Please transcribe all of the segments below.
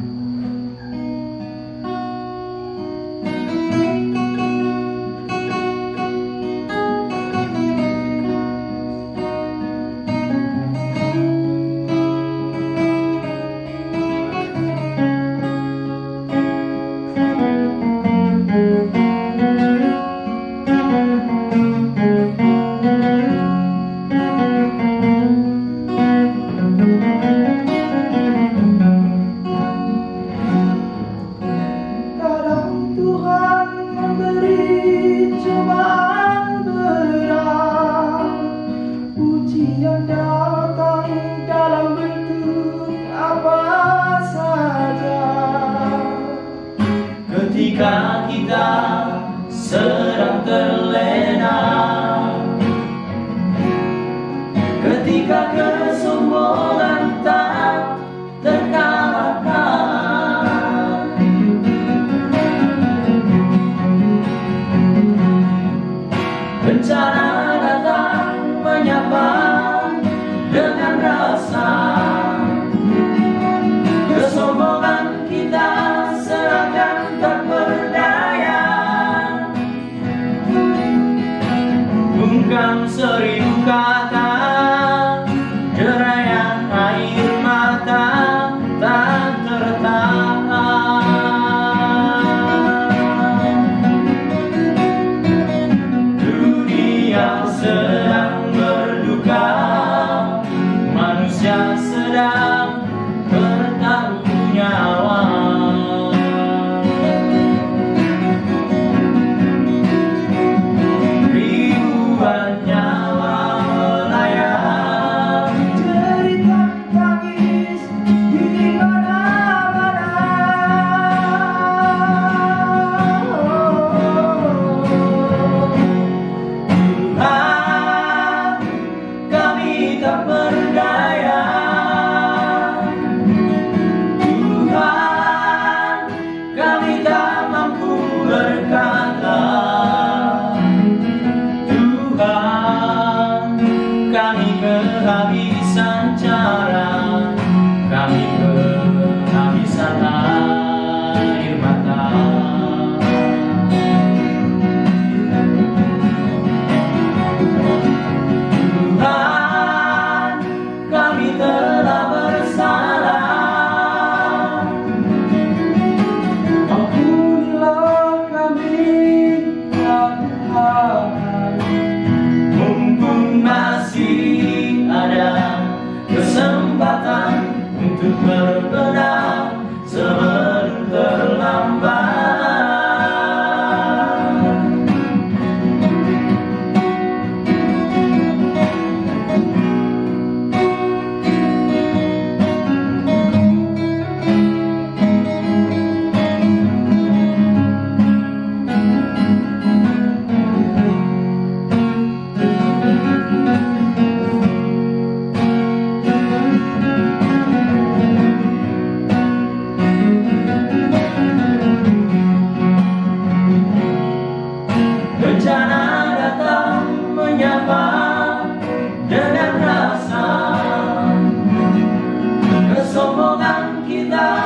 Kadang 가 tak berdaya кидать.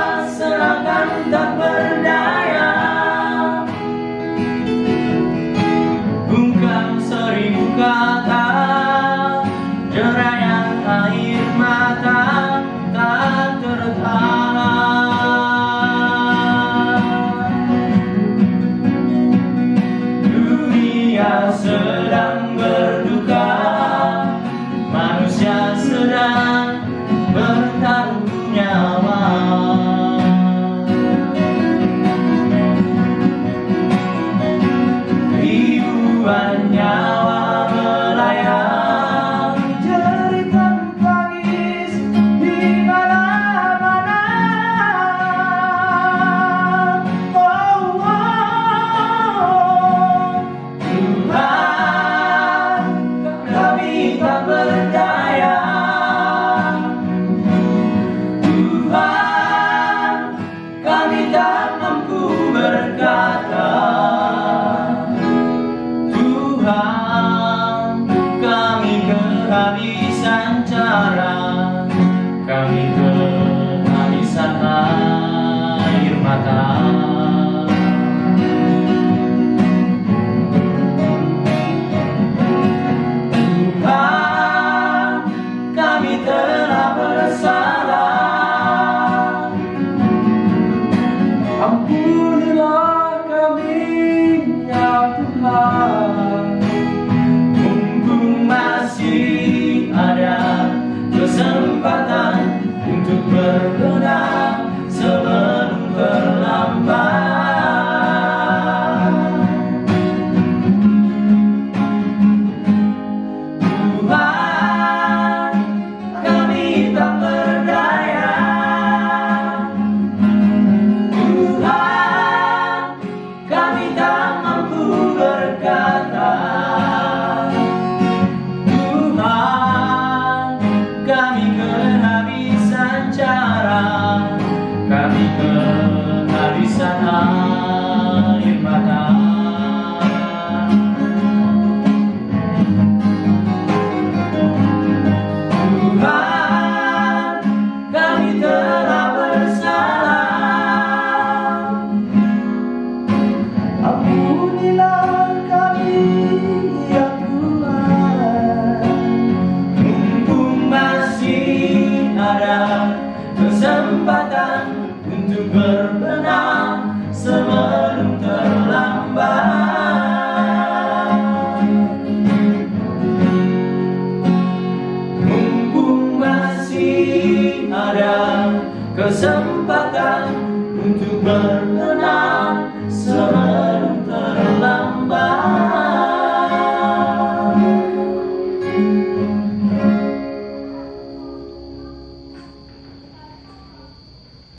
Berkenalan